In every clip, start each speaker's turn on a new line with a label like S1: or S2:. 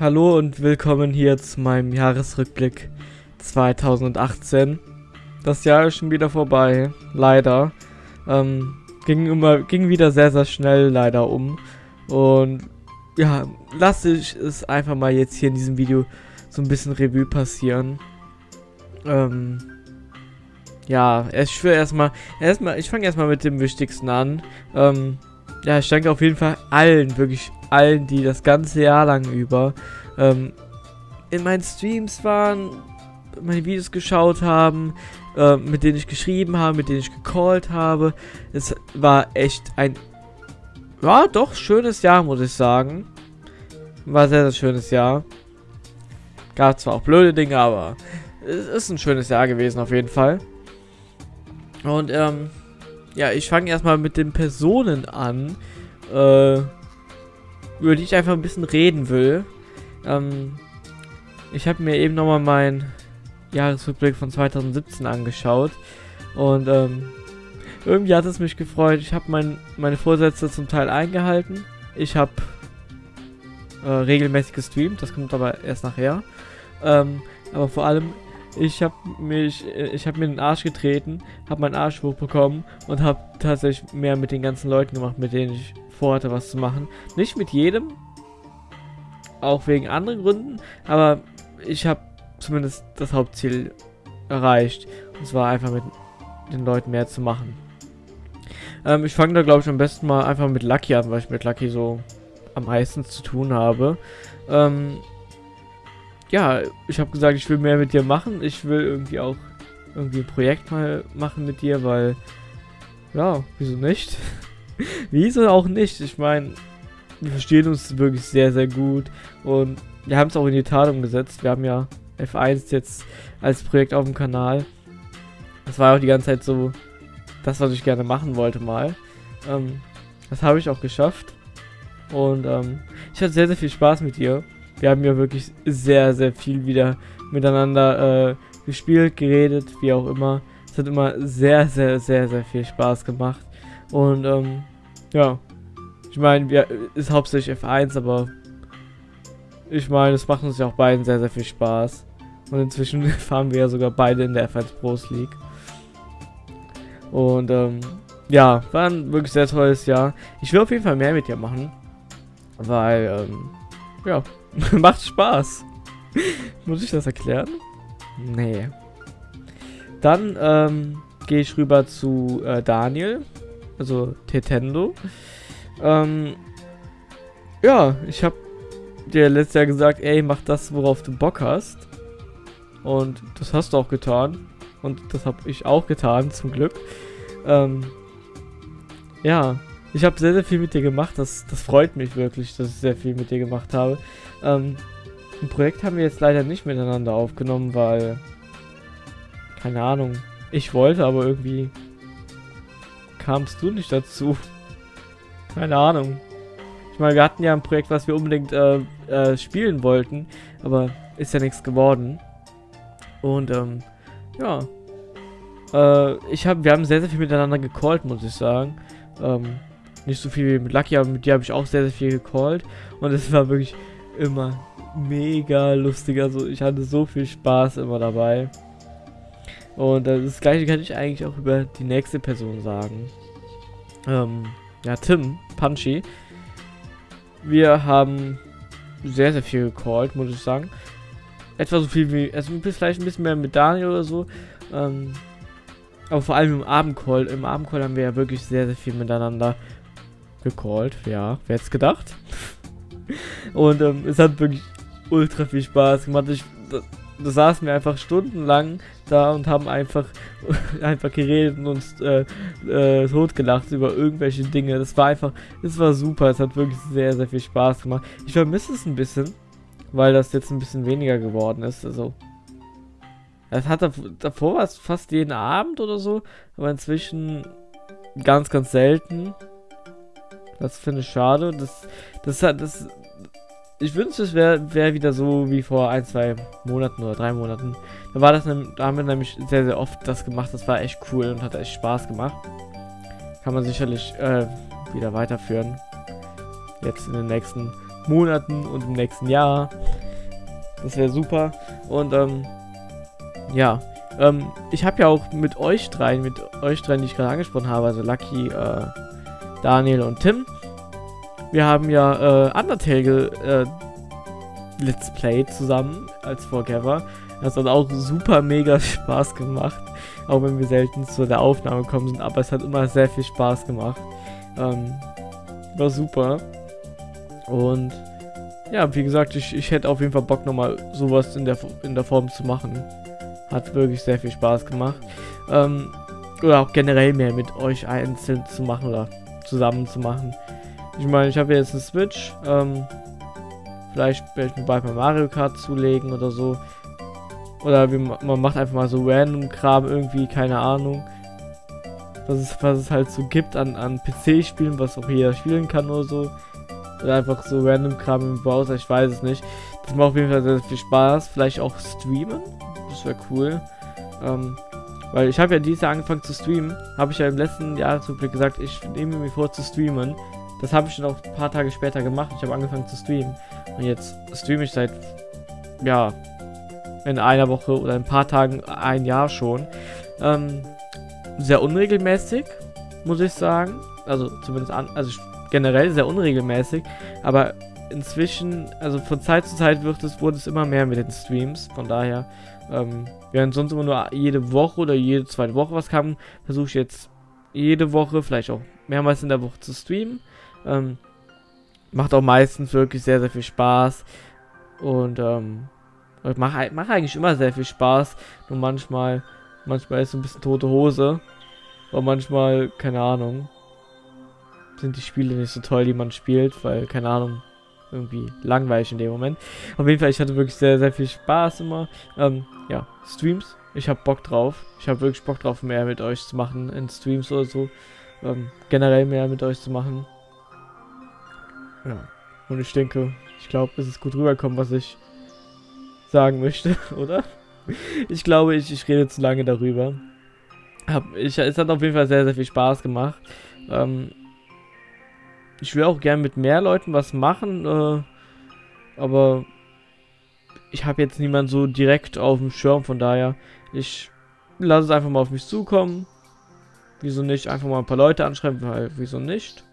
S1: Hallo und willkommen hier zu meinem Jahresrückblick 2018. Das Jahr ist schon wieder vorbei, leider. Ähm, ging immer, ging wieder sehr, sehr schnell leider um. Und ja, lasse ich es einfach mal jetzt hier in diesem Video so ein bisschen Revue passieren. Ähm, ja, ich will erstmal, erstmal, ich fange erstmal mit dem Wichtigsten an. Ähm, ja, ich danke auf jeden Fall allen, wirklich allen, die das ganze Jahr lang über ähm, in meinen Streams waren, meine Videos geschaut haben, äh, mit denen ich geschrieben habe, mit denen ich gecallt habe. Es war echt ein, ja, doch schönes Jahr, muss ich sagen. War sehr, sehr schönes Jahr. Gab zwar auch blöde Dinge, aber es ist ein schönes Jahr gewesen auf jeden Fall. Und ähm, ja, ich fange erstmal mit den Personen an, äh, über die ich einfach ein bisschen reden will. Ähm, ich habe mir eben nochmal meinen Jahresrückblick von 2017 angeschaut und ähm, irgendwie hat es mich gefreut. Ich habe mein, meine Vorsätze zum Teil eingehalten. Ich habe äh, regelmäßig gestreamt, das kommt aber erst nachher. Ähm, aber vor allem ich habe mich, äh, ich habe mir den Arsch getreten, habe meinen Arsch hochbekommen und habe tatsächlich mehr mit den ganzen Leuten gemacht, mit denen ich vorhatte, was zu machen. Nicht mit jedem, auch wegen anderen Gründen, aber ich habe zumindest das Hauptziel erreicht. Und zwar einfach mit den Leuten mehr zu machen. Ähm, ich fange da glaube ich am besten mal einfach mit Lucky an, weil ich mit Lucky so am meisten zu tun habe. Ähm, ja, ich habe gesagt, ich will mehr mit dir machen. Ich will irgendwie auch irgendwie ein Projekt mal machen mit dir, weil, ja, wieso nicht? wieso auch nicht? Ich meine, wir verstehen uns wirklich sehr, sehr gut und wir haben es auch in die Tat umgesetzt. Wir haben ja F1 jetzt als Projekt auf dem Kanal. Das war auch die ganze Zeit so das, was ich gerne machen wollte mal. Ähm, das habe ich auch geschafft. Und ähm, ich hatte sehr, sehr viel Spaß mit dir. Wir haben ja wirklich sehr, sehr viel wieder miteinander äh, gespielt, geredet, wie auch immer. Es hat immer sehr, sehr, sehr, sehr viel Spaß gemacht. Und ähm, ja, ich meine, wir ist hauptsächlich F1, aber ich meine, es macht uns ja auch beiden sehr, sehr viel Spaß. Und inzwischen fahren wir ja sogar beide in der F1 Pros League. Und ähm, ja, war ein wirklich sehr tolles Jahr. Ich will auf jeden Fall mehr mit dir machen. Weil, ähm, ja, Macht Spaß. Muss ich das erklären? Nee. Dann ähm, gehe ich rüber zu äh, Daniel, also Tetendo. Ähm, ja, ich habe dir letztes Jahr gesagt, ey, mach das, worauf du Bock hast. Und das hast du auch getan. Und das habe ich auch getan, zum Glück. Ähm, ja, ich habe sehr, sehr viel mit dir gemacht. Das, das freut mich wirklich, dass ich sehr viel mit dir gemacht habe. Ähm, ein Projekt haben wir jetzt leider nicht miteinander aufgenommen, weil... Keine Ahnung. Ich wollte, aber irgendwie... Kamst du nicht dazu. Keine Ahnung. Ich meine, wir hatten ja ein Projekt, was wir unbedingt äh, äh, spielen wollten, aber ist ja nichts geworden. Und, ähm, ja. Äh, ich hab, wir haben sehr, sehr viel miteinander gecallt, muss ich sagen. Ähm, nicht so viel wie mit Lucky, aber mit dir habe ich auch sehr, sehr viel gecallt. Und es war wirklich immer mega lustig. Also ich hatte so viel Spaß immer dabei. Und das gleiche kann ich eigentlich auch über die nächste Person sagen. Ähm, ja, Tim, Punchy. Wir haben sehr, sehr viel gecallt, muss ich sagen. Etwa so viel wie, also vielleicht ein bisschen mehr mit Daniel oder so. Ähm, aber vor allem im Abendcall. Im Abendcall haben wir ja wirklich sehr, sehr viel miteinander gecallt. Ja, wer hätte es gedacht? Und ähm, es hat wirklich ultra viel Spaß gemacht. Ich, da, da saßen wir einfach stundenlang da und haben einfach, einfach geredet und uns äh, äh, totgelacht über irgendwelche Dinge. Das war einfach, es war super. Es hat wirklich sehr, sehr viel Spaß gemacht. Ich vermisse es ein bisschen, weil das jetzt ein bisschen weniger geworden ist. Also, es hat davor war es fast jeden Abend oder so, aber inzwischen ganz, ganz selten. Das finde ich schade. Das, das hat, das. Ich wünschte, es wäre wär wieder so wie vor ein, zwei Monaten oder drei Monaten. Da war das, da haben wir nämlich sehr, sehr oft das gemacht. Das war echt cool und hat echt Spaß gemacht. Kann man sicherlich äh, wieder weiterführen. Jetzt in den nächsten Monaten und im nächsten Jahr. Das wäre super. Und ähm, ja, ähm, ich habe ja auch mit euch dreien, mit euch dreien, die ich gerade angesprochen habe, also Lucky, äh, Daniel und Tim, wir haben ja äh, Undertale äh, Let's Play zusammen als Forever. Das hat auch super mega Spaß gemacht. Auch wenn wir selten zu der Aufnahme gekommen sind, aber es hat immer sehr viel Spaß gemacht. Ähm, war super. Und ja, wie gesagt, ich, ich hätte auf jeden Fall Bock nochmal sowas in der, in der Form zu machen. Hat wirklich sehr viel Spaß gemacht. Ähm, oder auch generell mehr mit euch einzeln zu machen oder zusammen zu machen. Ich meine, ich habe jetzt eine Switch. Ähm, vielleicht werde ich mir bald mal Mario Kart zulegen oder so. Oder wie, man macht einfach mal so random Kram irgendwie, keine Ahnung. Was es, was es halt so gibt an, an PC-Spielen, was auch jeder spielen kann oder so. Oder einfach so random Kram im Browser, ich weiß es nicht. Das macht auf jeden Fall sehr, sehr viel Spaß. Vielleicht auch streamen. Das wäre cool. Ähm, weil ich habe ja dieses Jahr angefangen zu streamen. Habe ich ja im letzten Jahresrückblick gesagt, ich nehme mir vor zu streamen. Das habe ich dann auch ein paar Tage später gemacht. Ich habe angefangen zu streamen. Und jetzt streame ich seit, ja, in einer Woche oder ein paar Tagen ein Jahr schon. Ähm, sehr unregelmäßig, muss ich sagen. Also zumindest an, also generell sehr unregelmäßig. Aber inzwischen, also von Zeit zu Zeit wird es, wurde es immer mehr mit den Streams. Von daher, ähm, während sonst immer nur jede Woche oder jede zweite Woche was kam, versuche ich jetzt jede Woche, vielleicht auch mehrmals in der Woche zu streamen. Ähm, macht auch meistens wirklich sehr, sehr viel Spaß. Und ähm, macht mach eigentlich immer sehr viel Spaß. Nur manchmal, manchmal ist es ein bisschen tote Hose. Und manchmal, keine Ahnung, sind die Spiele nicht so toll, die man spielt, weil, keine Ahnung, irgendwie langweilig in dem Moment. Auf jeden Fall, ich hatte wirklich sehr, sehr viel Spaß immer. Ähm, ja, Streams, ich habe Bock drauf. Ich habe wirklich Bock drauf, mehr mit euch zu machen in Streams oder so. Ähm, generell mehr mit euch zu machen. Ja. Und ich denke, ich glaube, es ist gut rübergekommen, was ich sagen möchte, oder? Ich glaube, ich, ich rede zu lange darüber. Hab, ich, es hat auf jeden Fall sehr, sehr viel Spaß gemacht. Ähm, ich will auch gern mit mehr Leuten was machen, äh, aber ich habe jetzt niemanden so direkt auf dem Schirm, von daher, ich lasse es einfach mal auf mich zukommen. Wieso nicht? Einfach mal ein paar Leute anschreiben, weil wieso nicht?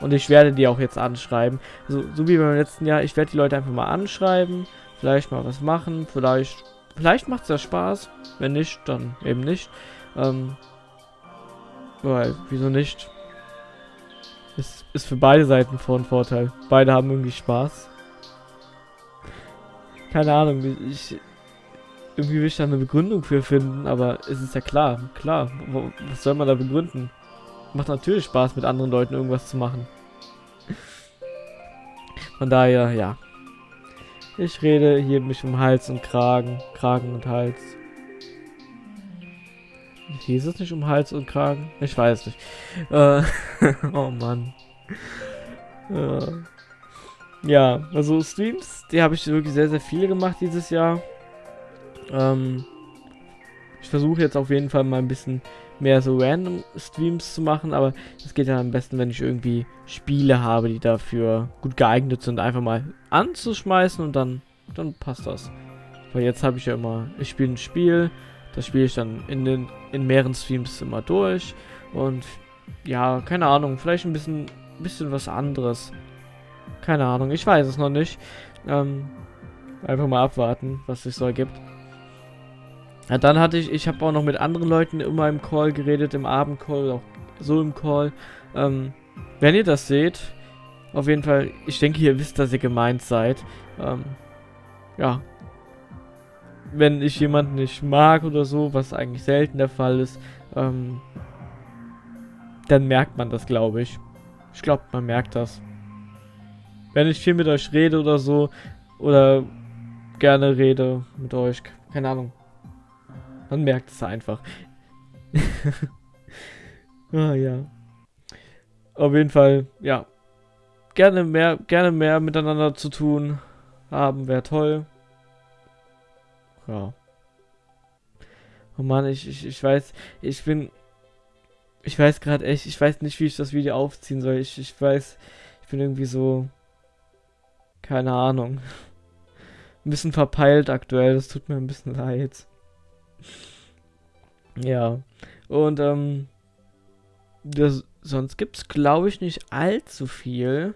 S1: Und ich werde die auch jetzt anschreiben. So, so wie beim letzten Jahr. Ich werde die Leute einfach mal anschreiben. Vielleicht mal was machen. Vielleicht, vielleicht macht es ja Spaß. Wenn nicht, dann eben nicht. Ähm, weil, wieso nicht? Ist, ist für beide Seiten von Vorteil. Beide haben irgendwie Spaß. Keine Ahnung, ich... Irgendwie will ich da eine Begründung für finden, aber es ist ja klar, klar, was soll man da begründen? Macht natürlich Spaß, mit anderen Leuten irgendwas zu machen. Von daher, ja. Ich rede hier mich um Hals und Kragen. Kragen und Hals. Hieß es nicht um Hals und Kragen? Ich weiß nicht. Äh, oh Mann. Ja. ja, also Streams, die habe ich wirklich sehr, sehr viele gemacht dieses Jahr. Ähm, ich versuche jetzt auf jeden Fall mal ein bisschen mehr so random Streams zu machen, aber das geht ja am besten, wenn ich irgendwie Spiele habe, die dafür gut geeignet sind, einfach mal anzuschmeißen und dann, dann passt das. Weil jetzt habe ich ja immer, ich spiele ein Spiel, das spiele ich dann in den in mehreren Streams immer durch und ja, keine Ahnung, vielleicht ein bisschen, bisschen was anderes. Keine Ahnung, ich weiß es noch nicht. Ähm, einfach mal abwarten, was sich so ergibt. Ja, dann hatte ich, ich habe auch noch mit anderen Leuten immer im Call geredet, im Abendcall, auch so im Call. Ähm, wenn ihr das seht, auf jeden Fall, ich denke, ihr wisst, dass ihr gemeint seid. Ähm, ja. Wenn ich jemanden nicht mag oder so, was eigentlich selten der Fall ist, ähm, dann merkt man das, glaube ich. Ich glaube, man merkt das. Wenn ich viel mit euch rede oder so, oder gerne rede mit euch, keine Ahnung, man merkt es einfach. ah ja. Auf jeden Fall, ja. Gerne mehr, gerne mehr miteinander zu tun haben, wäre toll. Ja. Oh Mann, ich, ich, ich weiß, ich bin, ich weiß gerade echt, ich weiß nicht, wie ich das Video aufziehen soll. Ich, ich weiß, ich bin irgendwie so, keine Ahnung. Ein bisschen verpeilt aktuell, das tut mir ein bisschen leid. Ja. Und ähm, das, sonst gibt es, glaube ich, nicht allzu viel.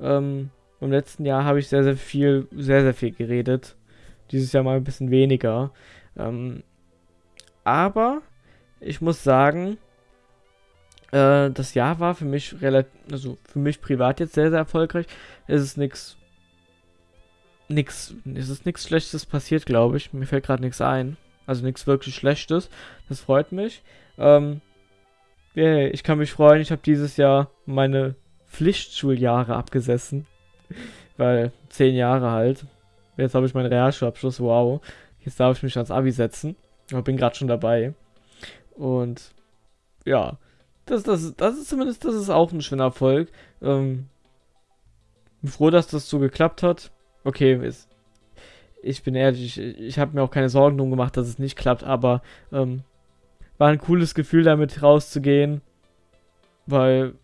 S1: Ähm, Im letzten Jahr habe ich sehr, sehr viel, sehr, sehr viel geredet. Dieses Jahr mal ein bisschen weniger. Ähm, aber ich muss sagen, äh, das Jahr war für mich relativ, also für mich privat jetzt sehr, sehr erfolgreich. Es ist nichts, nichts, es ist nichts Schlechtes passiert, glaube ich. Mir fällt gerade nichts ein. Also nichts wirklich Schlechtes. Das freut mich. Ähm, yeah, ich kann mich freuen. Ich habe dieses Jahr meine Pflichtschuljahre abgesessen. Weil zehn Jahre halt. Jetzt habe ich meinen Realschulabschluss. Wow. Jetzt darf ich mich ans Abi setzen. Ich bin gerade schon dabei. Und ja, das, das, das ist zumindest, das ist auch ein schöner Erfolg. Ähm, bin froh, dass das so geklappt hat. Okay, ist, ich bin ehrlich, ich, ich habe mir auch keine Sorgen drum gemacht, dass es nicht klappt, aber ähm, war ein cooles Gefühl, damit rauszugehen. Weil,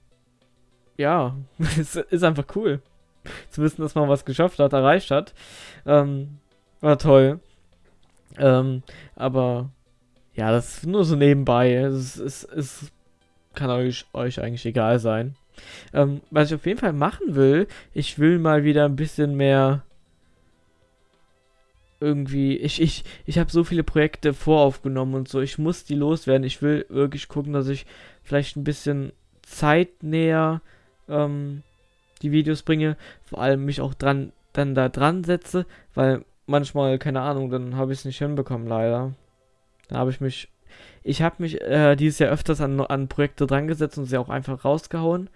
S1: ja, es ist einfach cool. Zu wissen, dass man was geschafft hat, erreicht hat. Ähm, war toll. Ähm, aber ja, das ist nur so nebenbei. Es, es, es kann euch, euch eigentlich egal sein. Ähm, was ich auf jeden Fall machen will, ich will mal wieder ein bisschen mehr irgendwie, ich, ich, ich habe so viele Projekte voraufgenommen und so, ich muss die loswerden. Ich will wirklich gucken, dass ich vielleicht ein bisschen zeitnäher ähm, die Videos bringe, vor allem mich auch dran, dann da dran setze, weil manchmal, keine Ahnung, dann habe ich es nicht hinbekommen, leider. Da habe ich mich, ich habe mich äh, dieses Jahr öfters an, an Projekte dran gesetzt und sie auch einfach rausgehauen.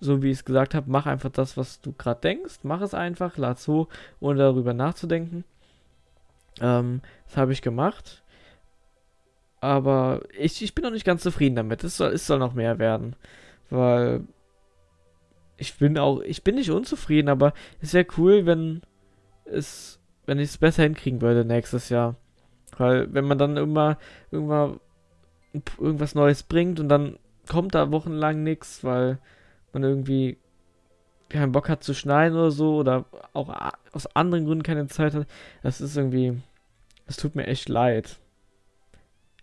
S1: So wie ich es gesagt habe, mach einfach das, was du gerade denkst, mach es einfach, lad so, ohne darüber nachzudenken. Ähm, das habe ich gemacht. Aber ich, ich bin noch nicht ganz zufrieden damit. Es soll, es soll noch mehr werden. Weil ich bin auch, ich bin nicht unzufrieden, aber es wäre cool, wenn es, wenn ich es besser hinkriegen würde nächstes Jahr. Weil wenn man dann immer, irgendwann irgendwas Neues bringt und dann kommt da wochenlang nichts, weil man irgendwie keinen Bock hat zu schneiden oder so oder auch aus anderen Gründen keine Zeit hat, das ist irgendwie, es tut mir echt leid.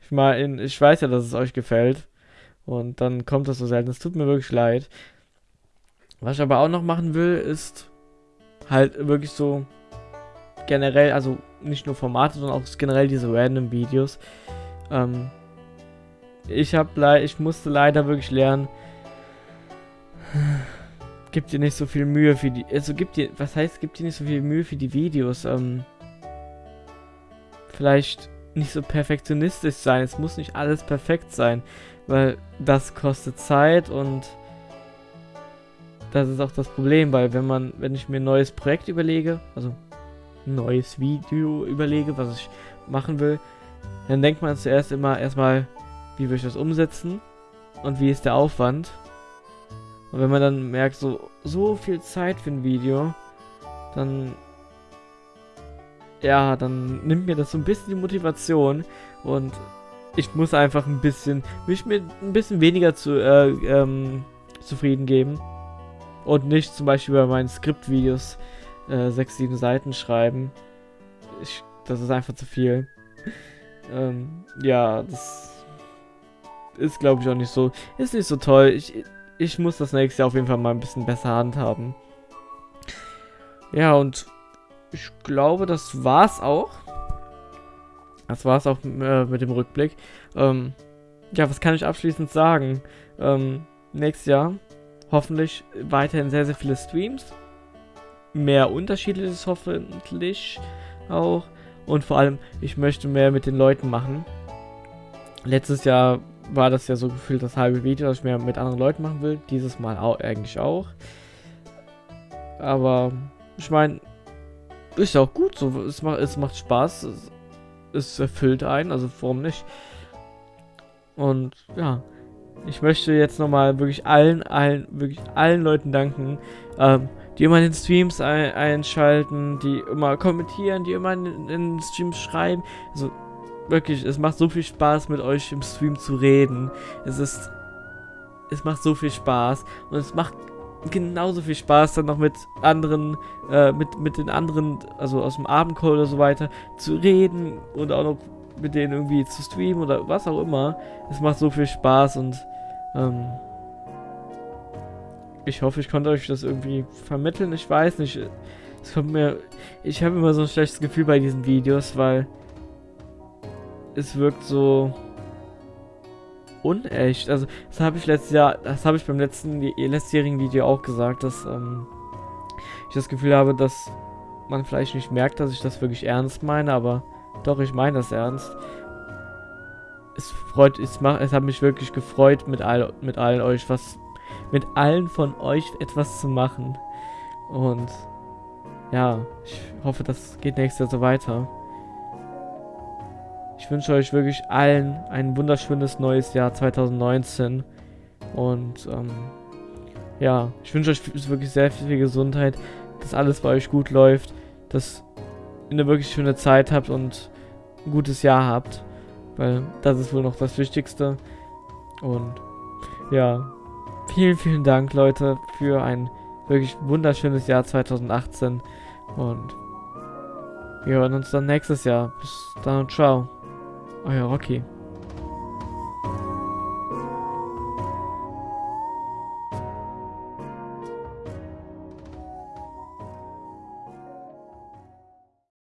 S1: Ich meine, ich weiß ja, dass es euch gefällt und dann kommt das so selten. Es tut mir wirklich leid. Was ich aber auch noch machen will, ist halt wirklich so generell, also nicht nur Formate, sondern auch generell diese random Videos. Ähm, ich habe ich musste leider wirklich lernen, gibt dir nicht so viel Mühe für die, also gibt dir, was heißt, gibt dir nicht so viel Mühe für die Videos, ähm, vielleicht nicht so perfektionistisch sein, es muss nicht alles perfekt sein, weil das kostet Zeit und das ist auch das Problem, weil wenn man, wenn ich mir ein neues Projekt überlege, also ein neues Video überlege, was ich machen will, dann denkt man zuerst immer erstmal, wie will ich das umsetzen und wie ist der Aufwand. Und wenn man dann merkt, so, so viel Zeit für ein Video, dann, ja, dann nimmt mir das so ein bisschen die Motivation und ich muss einfach ein bisschen, mich mit ein bisschen weniger zu, äh, ähm, zufrieden geben. Und nicht zum Beispiel bei meinen Skriptvideos äh, 6, 7 Seiten schreiben. Ich, das ist einfach zu viel. ähm, ja, das ist glaube ich auch nicht so, ist nicht so toll. Ich, ich muss das nächste Jahr auf jeden Fall mal ein bisschen besser handhaben. Ja, und ich glaube, das war's auch. Das war's auch äh, mit dem Rückblick. Ähm, ja, was kann ich abschließend sagen? Ähm, nächstes Jahr hoffentlich weiterhin sehr, sehr viele Streams. Mehr unterschiedliches hoffentlich auch. Und vor allem, ich möchte mehr mit den Leuten machen. Letztes Jahr war das ja so gefühlt das halbe Video, dass ich mehr mit anderen Leuten machen will. Dieses Mal auch, eigentlich auch. Aber ich meine, ist ja auch gut so. Es macht, es macht Spaß. Es, es erfüllt einen, also warum nicht? Und ja, ich möchte jetzt nochmal wirklich allen, allen, wirklich allen Leuten danken, ähm, die immer in den Streams ein, einschalten, die immer kommentieren, die immer in, in den Streams schreiben. Also wirklich, es macht so viel Spaß mit euch im Stream zu reden. Es ist, es macht so viel Spaß und es macht genauso viel Spaß dann noch mit anderen, äh, mit, mit den anderen, also aus dem Abendcall oder so weiter, zu reden und auch noch mit denen irgendwie zu streamen oder was auch immer. Es macht so viel Spaß und ähm, ich hoffe, ich konnte euch das irgendwie vermitteln. Ich weiß nicht. Es kommt mir. Ich habe immer so ein schlechtes Gefühl bei diesen Videos, weil es wirkt so unecht. Also, das habe ich letztes Jahr, das habe ich beim letzten letztjährigen Video auch gesagt, dass ähm, ich das Gefühl habe, dass man vielleicht nicht merkt, dass ich das wirklich ernst meine, aber doch, ich meine das ernst. Es freut, es macht, es hat mich wirklich gefreut, mit all, mit allen euch was, mit allen von euch etwas zu machen. Und ja, ich hoffe, das geht nächstes Jahr so weiter. Ich wünsche euch wirklich allen ein wunderschönes neues Jahr 2019. Und ähm, ja, ich wünsche euch wirklich sehr viel Gesundheit, dass alles bei euch gut läuft, dass ihr eine wirklich schöne Zeit habt und ein gutes Jahr habt. Weil das ist wohl noch das Wichtigste. Und ja, vielen, vielen Dank, Leute, für ein wirklich wunderschönes Jahr 2018. Und wir hören uns dann nächstes Jahr. Bis dann und ciao. Oh, Euer Rocky.